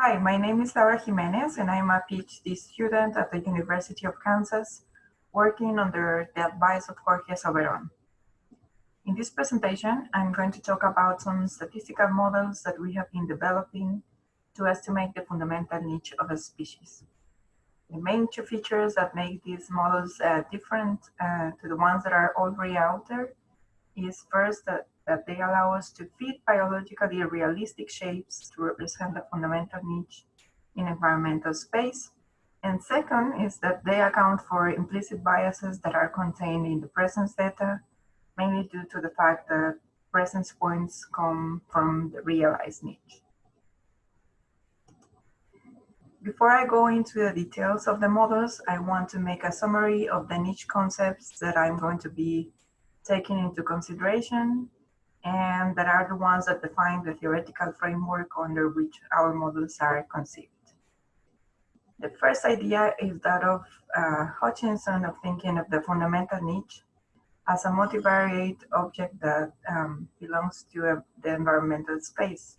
Hi, my name is Laura Jimenez and I'm a PhD student at the University of Kansas working under the advice of Jorge Soberon. In this presentation, I'm going to talk about some statistical models that we have been developing to estimate the fundamental niche of a species. The main two features that make these models uh, different uh, to the ones that are already out there is first that, that they allow us to fit biologically realistic shapes to represent the fundamental niche in environmental space. And second is that they account for implicit biases that are contained in the presence data, mainly due to the fact that presence points come from the realized niche. Before I go into the details of the models, I want to make a summary of the niche concepts that I'm going to be taking into consideration that are the ones that define the theoretical framework under which our models are conceived. The first idea is that of uh, Hutchinson of thinking of the fundamental niche as a multivariate object that um, belongs to a, the environmental space.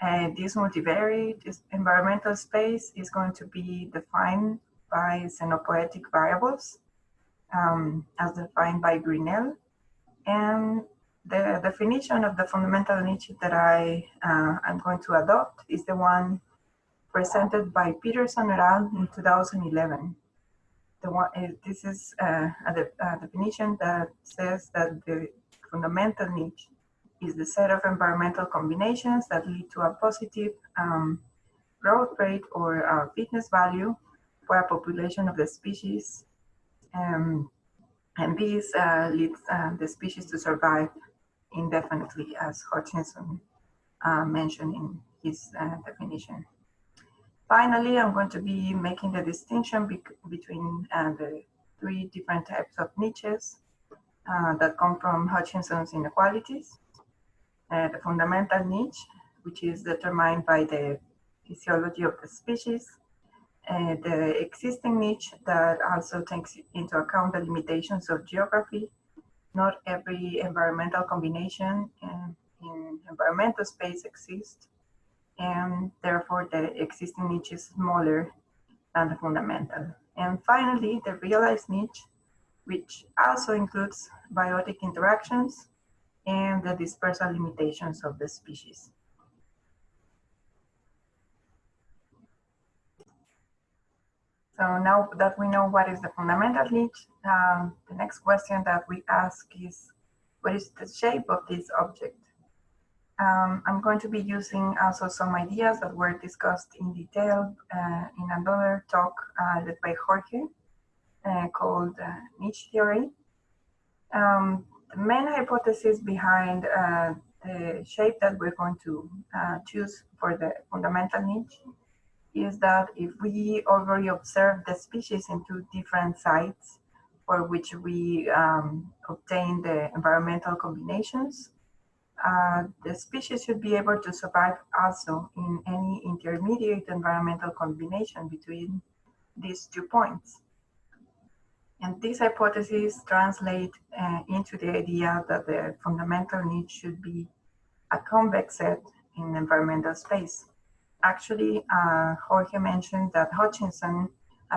And this multivariate environmental space is going to be defined by scenopoetic variables um, as defined by Grinnell. And the definition of the fundamental niche that I uh, am going to adopt is the one presented by Peterson et al. in 2011. The one, uh, this is uh, a, a definition that says that the fundamental niche is the set of environmental combinations that lead to a positive um, growth rate or fitness value for a population of the species. Um, and this uh, leads uh, the species to survive indefinitely, as Hutchinson uh, mentioned in his uh, definition. Finally, I'm going to be making the distinction be between uh, the three different types of niches that come from Hutchinson's inequalities uh, the fundamental niche, which is determined by the physiology of the species, uh, the existing niche that also takes into account the limitations of geography. Not every environmental combination in, in environmental space exists, and therefore the existing niche is smaller than the fundamental. And finally, the realized niche, which also includes biotic interactions and the dispersal limitations of the species. So now that we know what is the fundamental niche, um, the next question that we ask is, what is the shape of this object? Um, I'm going to be using also some ideas that were discussed in detail uh, in another talk uh, led by Jorge uh, called uh, niche theory. Um, the main hypothesis behind uh, the shape that we're going to uh, choose for the fundamental niche is that if we already observe the species in two different sites for which we um, obtain the environmental combinations, uh, the species should be able to survive also in any intermediate environmental combination between these two points. And these hypotheses translate uh, into the idea that the fundamental niche should be a convex set in environmental space. Actually, uh, Jorge mentioned that Hutchinson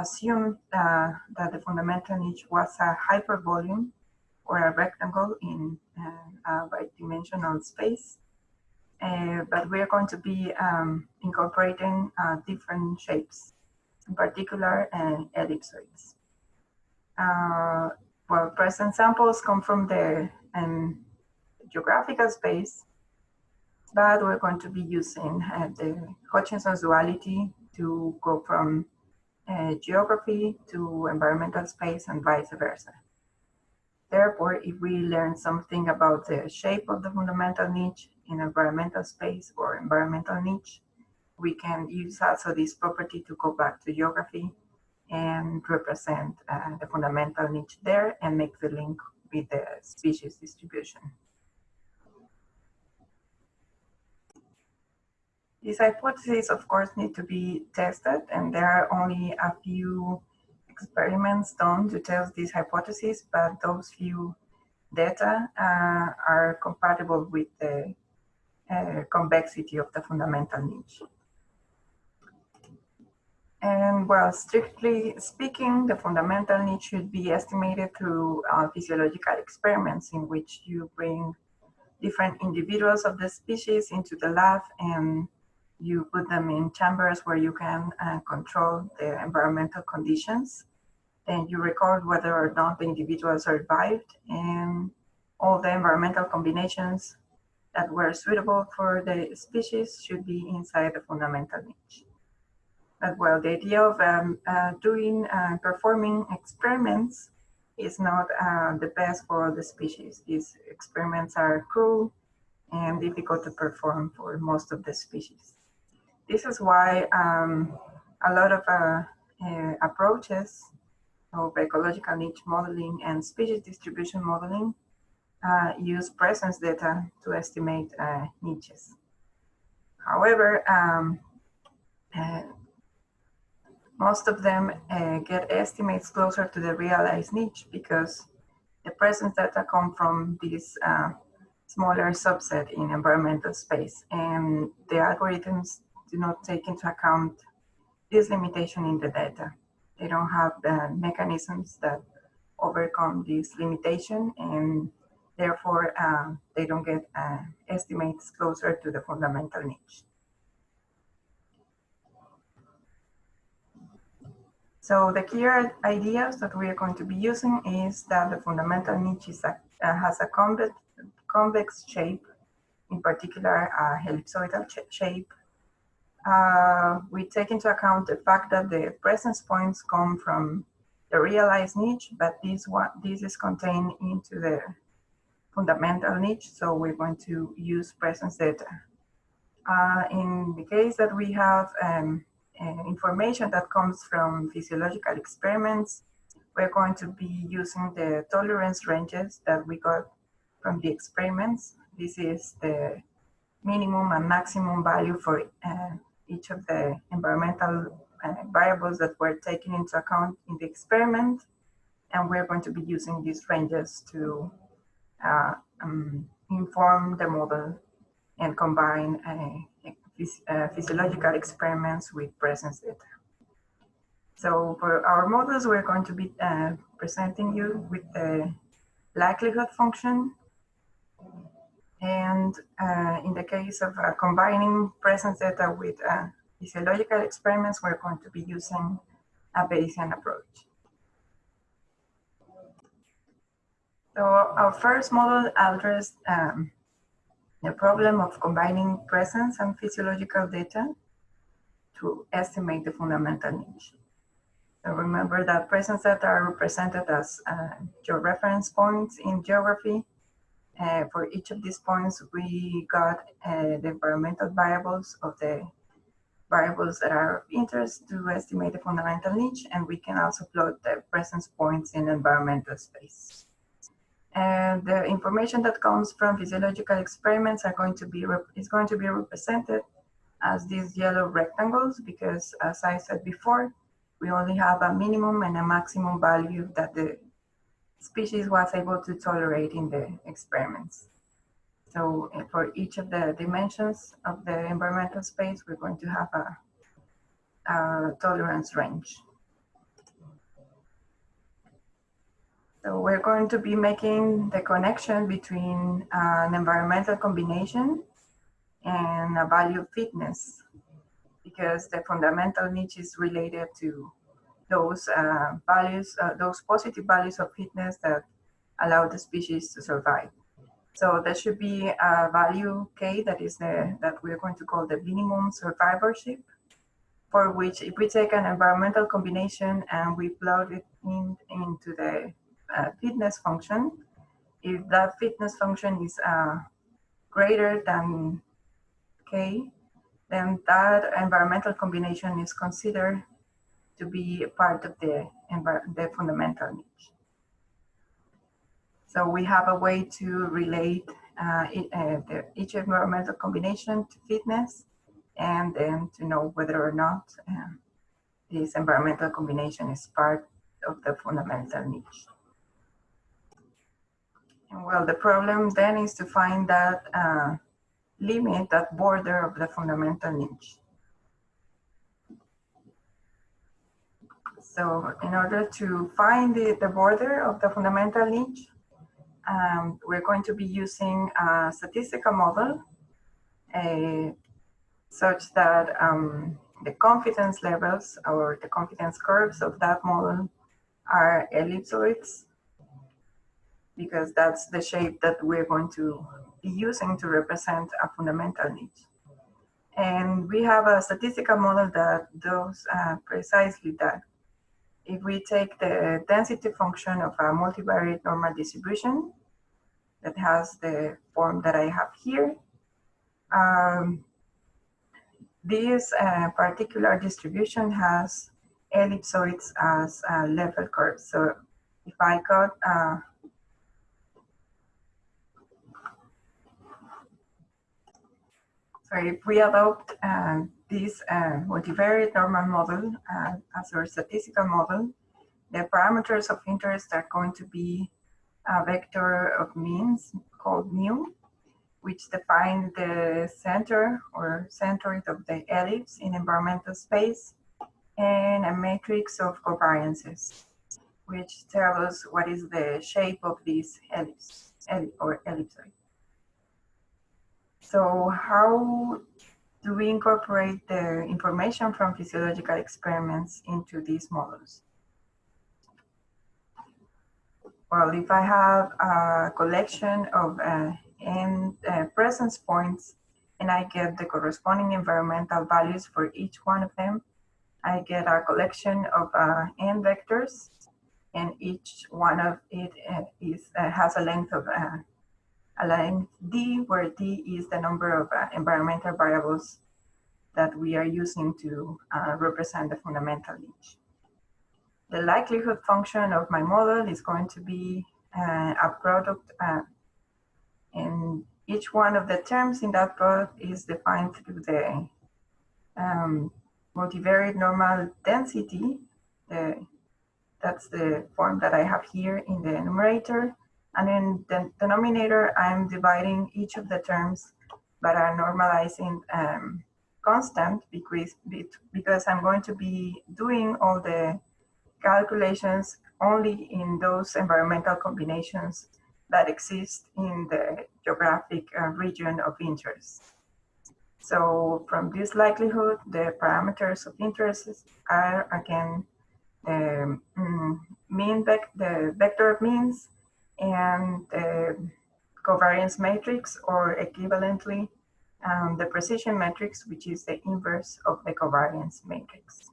assumed uh, that the fundamental niche was a hypervolume or a rectangle in uh, a bidimensional space. Uh, but we are going to be um, incorporating uh, different shapes, in particular ellipsoids uh, well, present samples come from the um, geographical space, but we're going to be using uh, the Hutchinson's duality to go from uh, geography to environmental space and vice versa. Therefore, if we learn something about the shape of the fundamental niche in environmental space or environmental niche, we can use also this property to go back to geography and represent uh, the fundamental niche there and make the link with the species distribution. These hypotheses, of course, need to be tested, and there are only a few experiments done to test these hypotheses, but those few data uh, are compatible with the uh, convexity of the fundamental niche. And well, strictly speaking, the fundamental niche should be estimated through uh, physiological experiments in which you bring different individuals of the species into the lab and you put them in chambers where you can uh, control the environmental conditions. Then you record whether or not the individuals survived and all the environmental combinations that were suitable for the species should be inside the fundamental niche. But well, the idea of um, uh, doing, uh, performing experiments is not uh, the best for the species. These experiments are cruel and difficult to perform for most of the species. This is why um, a lot of uh, uh, approaches of ecological niche modeling and species distribution modeling uh, use presence data to estimate uh, niches. However, um, uh, most of them uh, get estimates closer to the realized niche because the presence data come from this smaller subset in environmental space and the algorithms do not take into account this limitation in the data. They don't have the mechanisms that overcome this limitation and therefore uh, they don't get uh, estimates closer to the fundamental niche. So the key ideas that we are going to be using is that the fundamental niche a, uh, has a convex, convex shape, in particular a ellipsoidal shape. Uh, we take into account the fact that the presence points come from the realized niche, but this one this is contained into the fundamental niche, so we're going to use presence data. Uh, in the case that we have um, uh, information that comes from physiological experiments. We're going to be using the tolerance ranges that we got from the experiments. This is the minimum and maximum value for uh, each of the environmental uh, variables that were taken into account in the experiment. And we're going to be using these ranges to uh, um, inform the model and combine uh, physiological experiments with presence data. So for our models, we're going to be uh, presenting you with the likelihood function. And uh, in the case of uh, combining presence data with uh, physiological experiments, we're going to be using a Bayesian approach. So our first model addressed um, the problem of combining presence and physiological data to estimate the fundamental niche. So remember that presence data are represented as uh, georeference points in geography. Uh, for each of these points, we got uh, the environmental variables of the variables that are of interest to estimate the fundamental niche, and we can also plot the presence points in environmental space. And the information that comes from physiological experiments are going to be is going to be represented as these yellow rectangles because as I said before, we only have a minimum and a maximum value that the species was able to tolerate in the experiments. So eh, for each of the dimensions of the environmental space, we're going to have a, a tolerance range. So we're going to be making the connection between an environmental combination and a value of fitness because the fundamental niche is related to those uh, values, uh, those positive values of fitness that allow the species to survive. So there should be a value K that is the, that we're going to call the minimum survivorship for which if we take an environmental combination and we plug it in into the uh, fitness function. If that fitness function is uh, greater than K, then that environmental combination is considered to be part of the, the fundamental niche. So we have a way to relate uh, it, uh, the, each environmental combination to fitness and then to know whether or not uh, this environmental combination is part of the fundamental niche. Well, the problem then is to find that uh, limit, that border of the fundamental niche. So in order to find the, the border of the fundamental niche, um, we're going to be using a statistical model uh, such that um, the confidence levels or the confidence curves of that model are ellipsoids because that's the shape that we're going to be using to represent a fundamental niche. And we have a statistical model that does uh, precisely that. If we take the density function of a multivariate normal distribution that has the form that I have here, um, this uh, particular distribution has ellipsoids as uh, level curves. So if I got uh, so if we adopt uh, this uh, multivariate normal model uh, as our statistical model, the parameters of interest are going to be a vector of means called mu, which define the center or centroid of the ellipse in environmental space, and a matrix of covariances, which tell us what is the shape of this ellipse or ellipsoid. So how do we incorporate the information from physiological experiments into these models? Well, if I have a collection of uh, n uh, presence points and I get the corresponding environmental values for each one of them, I get a collection of uh, n vectors and each one of it uh, is uh, has a length of uh, a length d, where d is the number of uh, environmental variables that we are using to uh, represent the fundamental niche. The likelihood function of my model is going to be uh, a product uh, and each one of the terms in that product is defined through the um, multivariate normal density. that's the form that I have here in the numerator. And in the denominator, I'm dividing each of the terms, but I'm normalizing um, constant because, because I'm going to be doing all the calculations only in those environmental combinations that exist in the geographic uh, region of interest. So from this likelihood, the parameters of interest are again the um, mean vec the vector of means and the covariance matrix or equivalently um, the precision matrix, which is the inverse of the covariance matrix.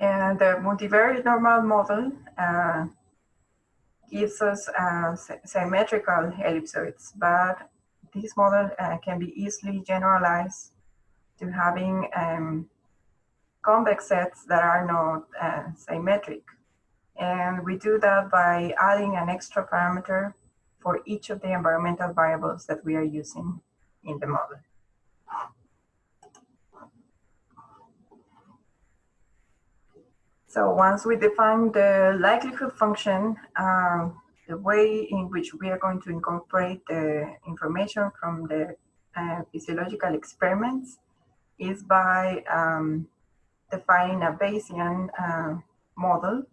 And the multivariate normal model uh, gives us uh, symmetrical ellipsoids, but this model uh, can be easily generalized to having um, convex sets that are not uh, symmetric. And we do that by adding an extra parameter for each of the environmental variables that we are using in the model. So once we define the likelihood function, um, the way in which we are going to incorporate the information from the uh, physiological experiments is by um, defining a Bayesian uh, model.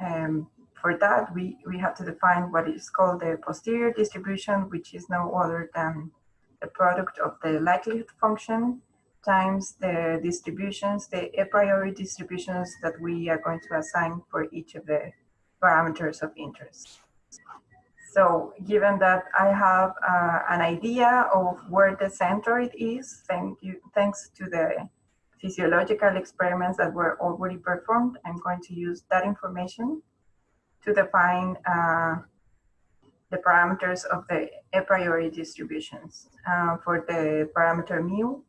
Um, for that, we, we have to define what is called the posterior distribution, which is no other than the product of the likelihood function times the distributions, the a priori distributions that we are going to assign for each of the parameters of interest. So given that I have uh, an idea of where the centroid is, thank you, thanks to the physiological experiments that were already performed, I'm going to use that information to define uh, the parameters of the a priori distributions. Uh, for the parameter mu,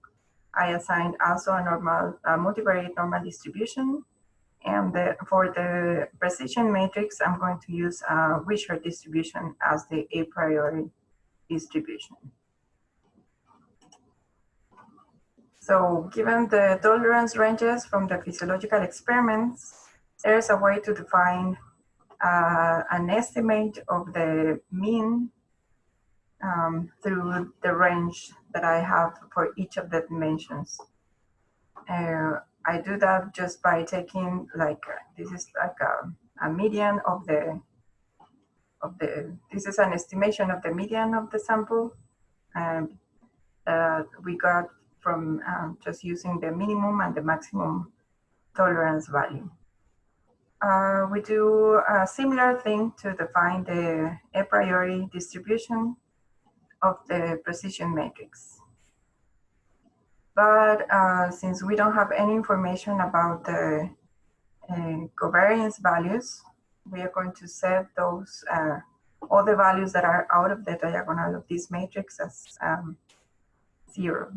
I assigned also a normal, a multivariate normal distribution. And the, for the precision matrix, I'm going to use a Wishart distribution as the a priori distribution. So given the tolerance ranges from the physiological experiments, there's a way to define uh, an estimate of the mean um, through the range that I have for each of the dimensions. uh, I do that just by taking like, this is like a, a median of the, of the, this is an estimation of the median of the sample. And uh, we got from um, just using the minimum and the maximum tolerance value. Uh, we do a similar thing to define the a priori distribution of the precision matrix. But uh, since we don't have any information about the uh, covariance values, we are going to set those, uh, all the values that are out of the diagonal of this matrix as um, zero.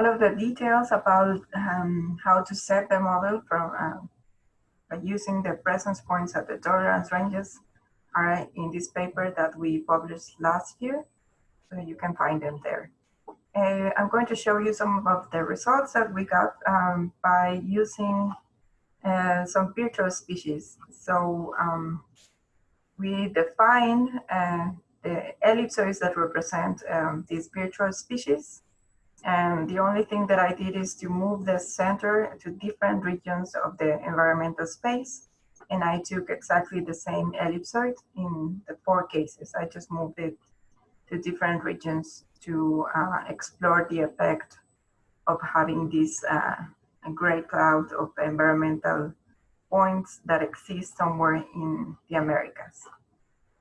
All of the details about um, how to set the model from uh, by using the presence points at the tolerance ranges are in this paper that we published last year. So you can find them there. Uh, I'm going to show you some of the results that we got um, by using uh, some virtual species. So um, we define uh, the ellipsoids that represent um, these virtual species and the only thing that I did is to move the center to different regions of the environmental space. And I took exactly the same ellipsoid in the four cases. I just moved it to different regions to uh, explore the effect of having this uh, gray cloud of environmental points that exist somewhere in the Americas.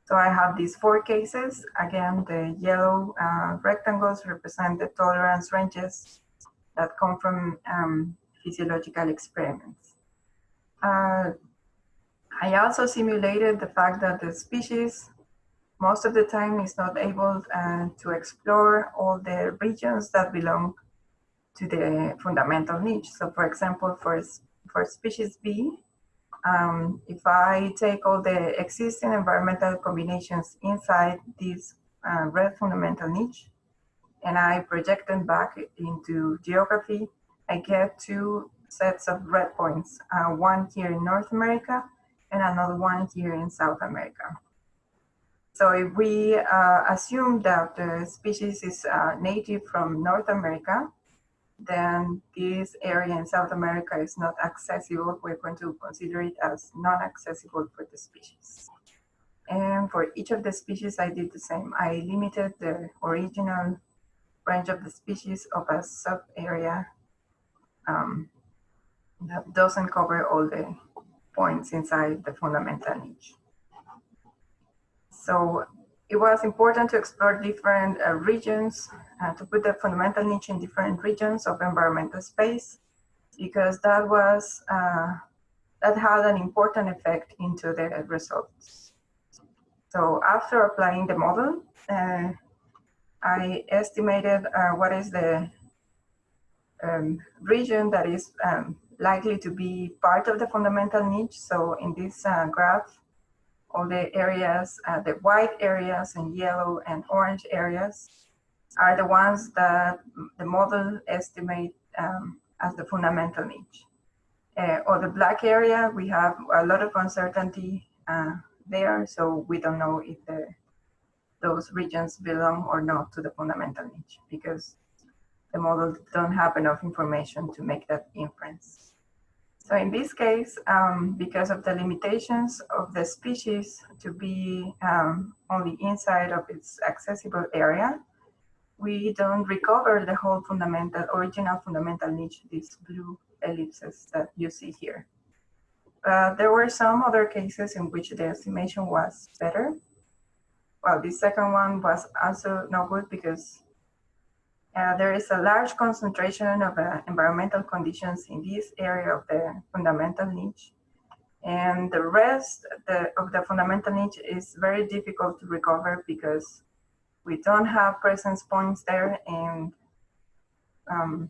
So I have these four cases. Again, the yellow uh, rectangles represent the tolerance ranges that come from um, physiological experiments. Uh, I also simulated the fact that the species most of the time is not able uh, to explore all the regions that belong to the fundamental niche. So for example, for, for species B, um, if I take all the existing environmental combinations inside this uh, red fundamental niche and I project them back into geography, I get two sets of red points, uh, one here in North America and another one here in South America. So if we uh, assume that the species is uh, native from North America, then this area in South America is not accessible. We're going to consider it as non-accessible for the species. And for each of the species, I did the same. I limited the original range of the species of a sub area um, that doesn't cover all the points inside the fundamental niche. So it was important to explore different uh, regions, uh, to put the fundamental niche in different regions of environmental space, because that was, uh, that had an important effect into the results. So after applying the model, uh, I estimated uh, what is the um, region that is um, likely to be part of the fundamental niche. So in this uh, graph, all the areas, uh, the white areas and yellow and orange areas are the ones that the model estimate um, as the fundamental niche. Uh, or the black area, we have a lot of uncertainty uh, there, so we don't know if the, those regions belong or not to the fundamental niche because the model don't have enough information to make that inference. So in this case, um, because of the limitations of the species to be um, only inside of its accessible area, we don't recover the whole fundamental, original fundamental niche, these blue ellipses that you see here. There were some other cases in which the estimation was better. Well, the second one was also no good because uh, there is a large concentration of uh, environmental conditions in this area of the fundamental niche. And the rest the, of the fundamental niche is very difficult to recover because we don't have presence points there and um,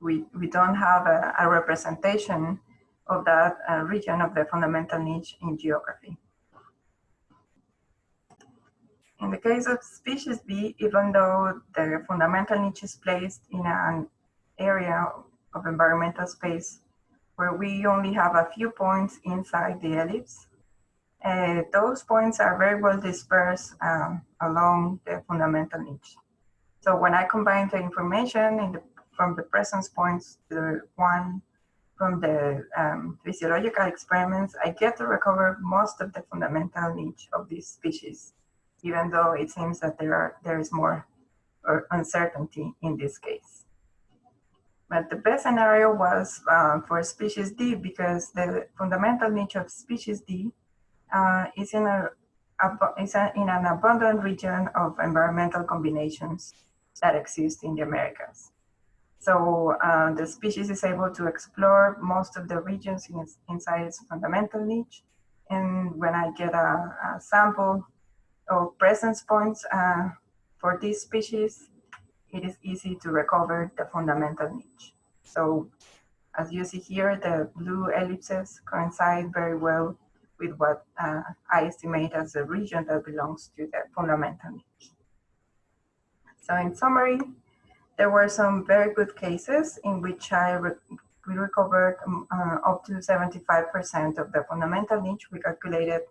we, we don't have a, a representation of that uh, region of the fundamental niche in geography. In the case of species B, even though the fundamental niche is placed in an area of environmental space where we only have a few points inside the ellipse, uh, those points are very well dispersed um, along the fundamental niche. So when I combine the information the, from the presence points to the one from the um, physiological experiments, I get to recover most of the fundamental niche of this species, even though it seems that there are there is more uncertainty in this case. But the best scenario was uh, for species D because the fundamental niche of species D uh, is in a, is a, in an abundant region of environmental combinations that exist in the Americas. So uh, the species is able to explore most of the regions in its, inside its fundamental niche. And when I get a, a sample of presence points uh, for this species, it is easy to recover the fundamental niche. So as you see here, the blue ellipses coincide very well with what uh, I estimate as the region that belongs to the fundamental niche. So in summary, there were some very good cases in which I re we recovered um, uh, up to 75% of the fundamental niche. We calculated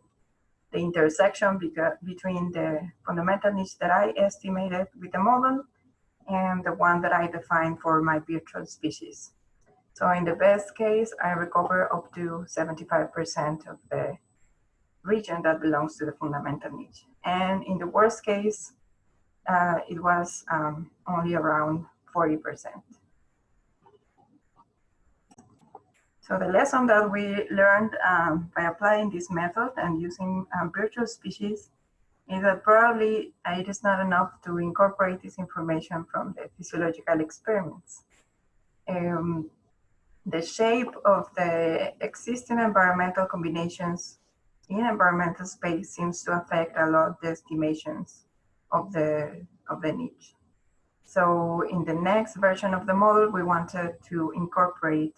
the intersection between the fundamental niche that I estimated with the model and the one that I defined for my virtual species. So in the best case, I recover up to 75% of the region that belongs to the fundamental niche. And in the worst case, uh, it was um, only around 40%. So the lesson that we learned um, by applying this method and using um, virtual species is that probably it is not enough to incorporate this information from the physiological experiments. Um, the shape of the existing environmental combinations in environmental space seems to affect a lot the estimations of the, of the niche. So in the next version of the model, we wanted to incorporate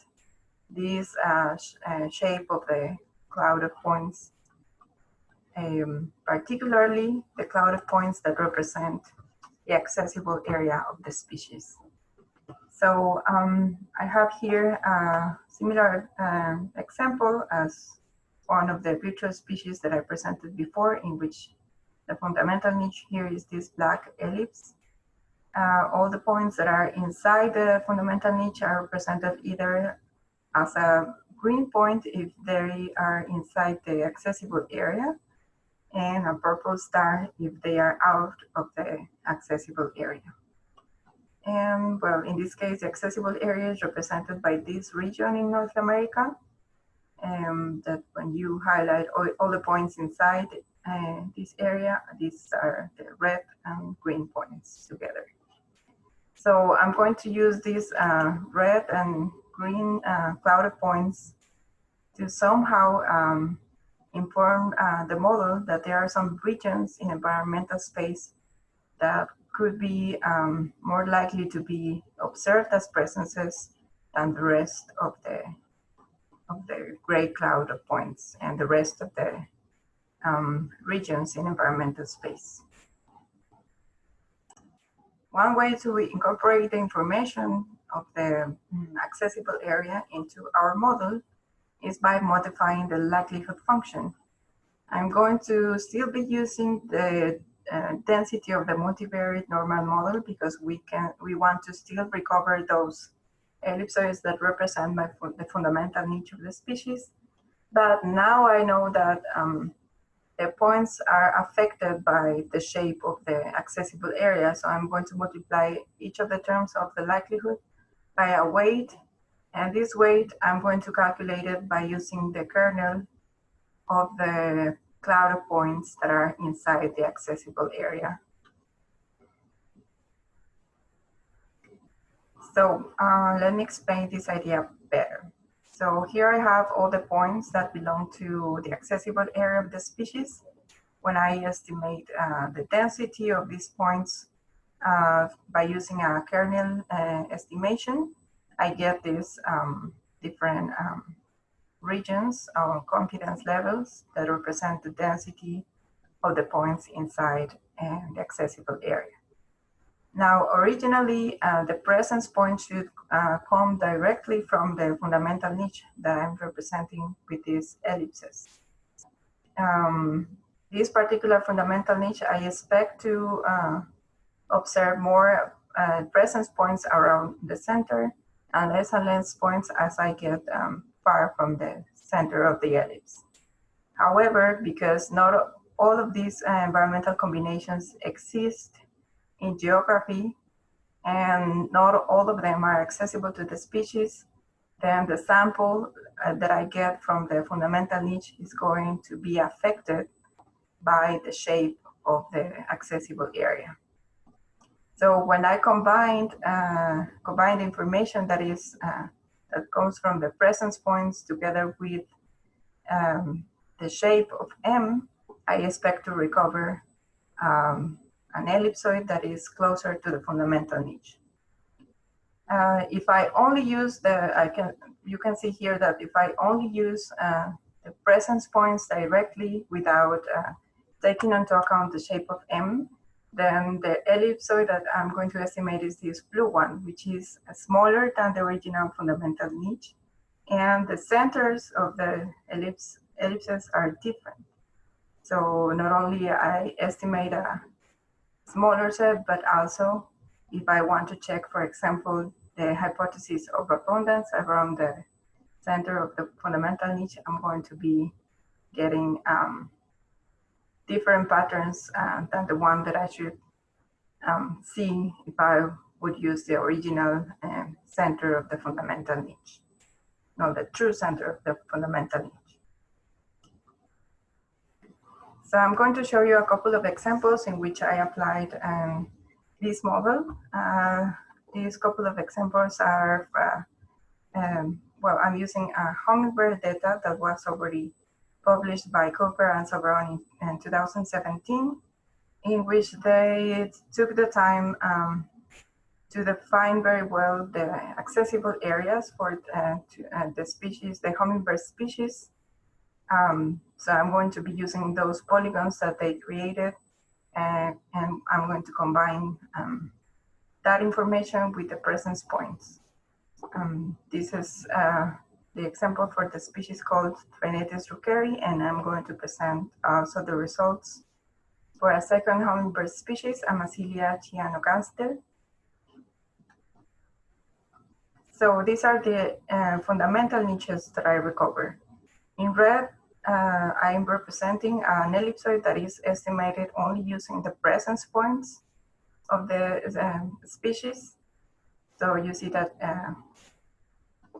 this uh, sh uh, shape of the cloud of points, um, particularly the cloud of points that represent the accessible area of the species. So um, I have here a similar uh, example as one of the virtual species that I presented before in which the fundamental niche here is this black ellipse. Uh, all the points that are inside the fundamental niche are represented either as a green point if they are inside the accessible area and a purple star if they are out of the accessible area. And well, in this case, the accessible area is represented by this region in North America. Um, that when you highlight all, all the points inside uh, this area, these are the red and green points together. So I'm going to use these uh, red and green uh, cloud of points to somehow um, inform uh, the model that there are some regions in environmental space that could be um, more likely to be observed as presences than the rest of the of the gray cloud of points and the rest of the um, regions in environmental space. One way to incorporate the information of the mm, accessible area into our model is by modifying the likelihood function. I'm going to still be using the uh, density of the multivariate normal model because we can we want to still recover those ellipsoids that represent my, the fundamental niche of the species. But now I know that um, the points are affected by the shape of the accessible area. So I'm going to multiply each of the terms of the likelihood by a weight. And this weight, I'm going to calculate it by using the kernel of the cloud of points that are inside the accessible area. So uh, let me explain this idea better. So here I have all the points that belong to the accessible area of the species. When I estimate uh, the density of these points uh, by using a kernel uh, estimation, I get these um, different um, regions or confidence levels that represent the density of the points inside the accessible area. Now, originally, uh, the presence point should uh, come directly from the fundamental niche that I'm representing with these ellipses. um, this particular fundamental niche, I expect to uh, observe more uh, presence points around the center and less and less points as I get um, far from the center of the ellipse. However, because not all of these uh, environmental combinations exist in geography and not all of them are accessible to the species, then the sample uh, that I get from the fundamental niche is going to be affected by the shape of the accessible area. So when I combined uh, combined information that is uh, that comes from the presence points together with um, the shape of M, I expect to recover um, an ellipsoid that is closer to the fundamental niche. Uh, if I only use the, I can, you can see here that if I only use uh, the presence points directly without uh, taking into account the shape of M, then the ellipsoid that I'm going to estimate is this blue one, which is smaller than the original fundamental niche. And the centers of the ellipse, ellipses are different. So not only I estimate a smaller set, but also if I want to check, for example, the hypothesis of abundance around the center of the fundamental niche, I'm going to be getting um, different patterns uh, than the one that I should um, see if I would use the original uh, center of the fundamental niche, no, the true center of the fundamental niche. So I'm going to show you a couple of examples in which I applied um, this model. Uh, these couple of examples are, uh, um, well, I'm using a hummingbird data that was already published by Cooper and Soberon in, in 2017, in which they took the time um, to define very well the accessible areas for uh, to, uh, the species, the hummingbird species. Um, so I'm going to be using those polygons that they created uh, and I'm going to combine um, that information with the presence points. Um, this is uh, the example for the species called Threnetes ruckeri, and I'm going to present also the results for a second hummingbird species, Amazilia cyanogaster. So these are the uh, fundamental niches that I recover. In red, uh, I'm representing an ellipsoid that is estimated only using the presence points of the uh, species. So you see that uh,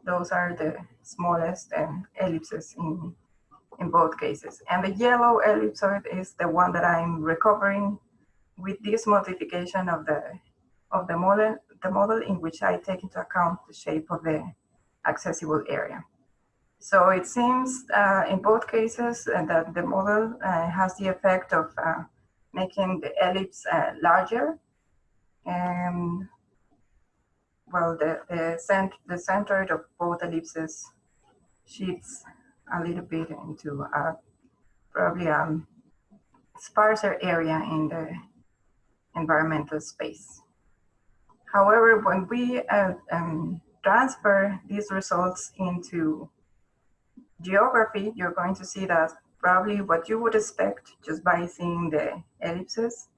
those are the smallest um, ellipses in, in both cases. And the yellow ellipsoid is the one that I'm recovering with this modification of the of the model, the model in which I take into account the shape of the accessible area. So it seems uh, in both cases uh, that the model uh, has the effect of uh, making the ellipse uh, larger and well, the, the, cent the center of both ellipses shifts a little bit into a, probably a um, sparser area in the environmental space. However, when we uh, um, transfer these results into geography, you're going to see that probably what you would expect just by seeing the ellipses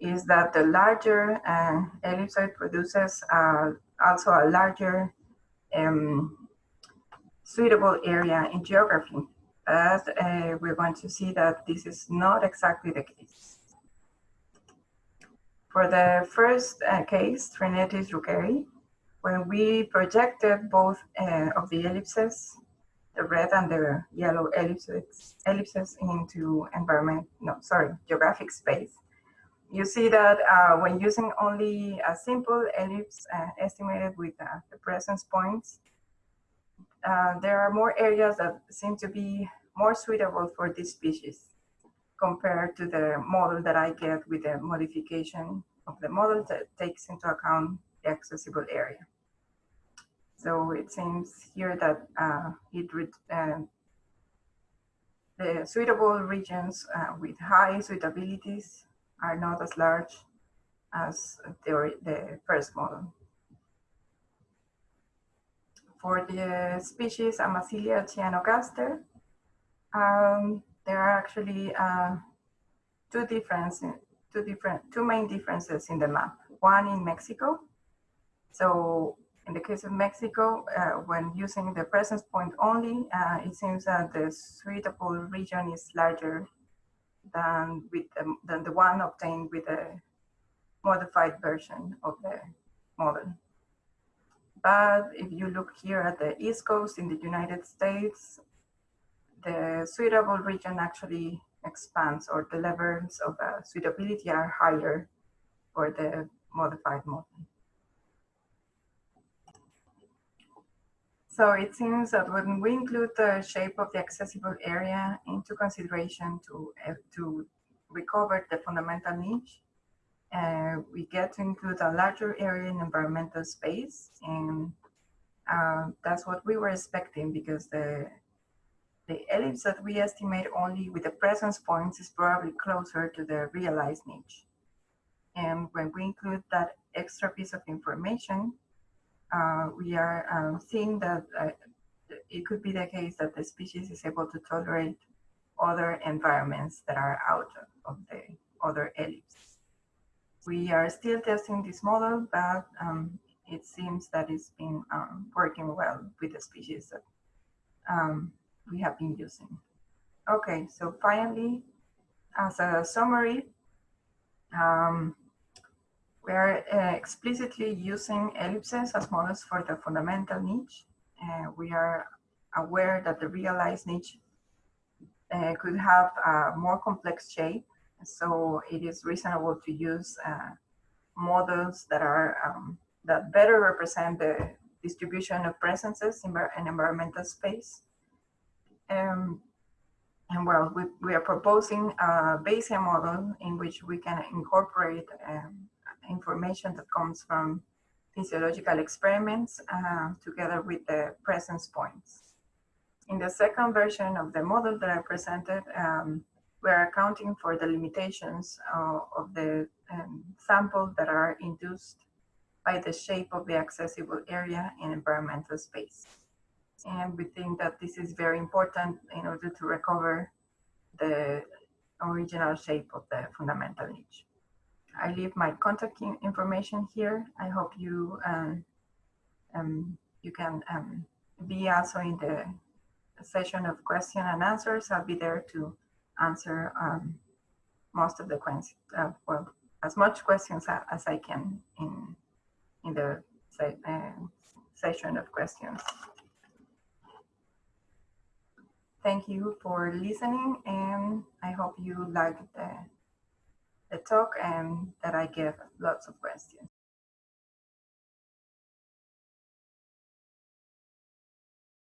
is that the larger uh, ellipsoid produces uh, also a larger um, suitable area in geography. But uh, we're going to see that this is not exactly the case. For the first uh, case, Threnetes ruckeri, when we projected both uh, of the ellipses, the red and the yellow ellipses, ellipses into environment, no, sorry, geographic space, you see that uh, when using only a simple ellipse uh, estimated with uh, the presence points, uh, there are more areas that seem to be more suitable for this species compared to the model that I get with the modification of the model that takes into account the accessible area. So it seems here that uh, it uh, the suitable regions with high suitabilities are not as large as the, the first model. For the species Amazilia cyanogaster, um, there are actually uh, two difference, two different, two main differences in the map. One in Mexico. So in the case of Mexico, uh, when using the presence point only, uh, it seems that the suitable region is larger than with the, than the one obtained with the modified version of the model. But if you look here at the East Coast in the United States, the suitable region actually expands or the levels of uh, suitability are higher for the modified model. So it seems that when we include the shape of the accessible area into consideration to, uh, to recover the fundamental niche, uh, we get to include a larger area in environmental space. And uh, that's what we were expecting because the, the ellipse that we estimate only with the presence points is probably closer to the realized niche. And when we include that extra piece of information, uh, we are um, seeing that uh, it could be the case that the species is able to tolerate other environments that are out of the other ellipse. We are still testing this model, but um, it seems that it's been um, working well with the species that um, we have been using. Okay, so finally, as a summary, um, we are uh, explicitly using ellipses as models for the fundamental niche. Uh, we are aware that the realized niche uh, could have a more complex shape. So it is reasonable to use uh, models that are um, that better represent the distribution of presences in an environmental space. Um, and well, we, we are proposing a Bayesian model in which we can incorporate um, information that comes from physiological experiments uh, together with the presence points. In the second version of the model that I presented, um, we're accounting for the limitations uh, of the um, sample that are induced by the shape of the accessible area in environmental space. And we think that this is very important in order to recover the original shape of the fundamental niche. I leave my contact information here. I hope you um, um, you can um, be also in the session of question and answers. I'll be there to answer um, most of the questions, uh, well, as much questions as I can in in the uh, session of questions. Thank you for listening, and I hope you liked the the talk and that I get lots of questions.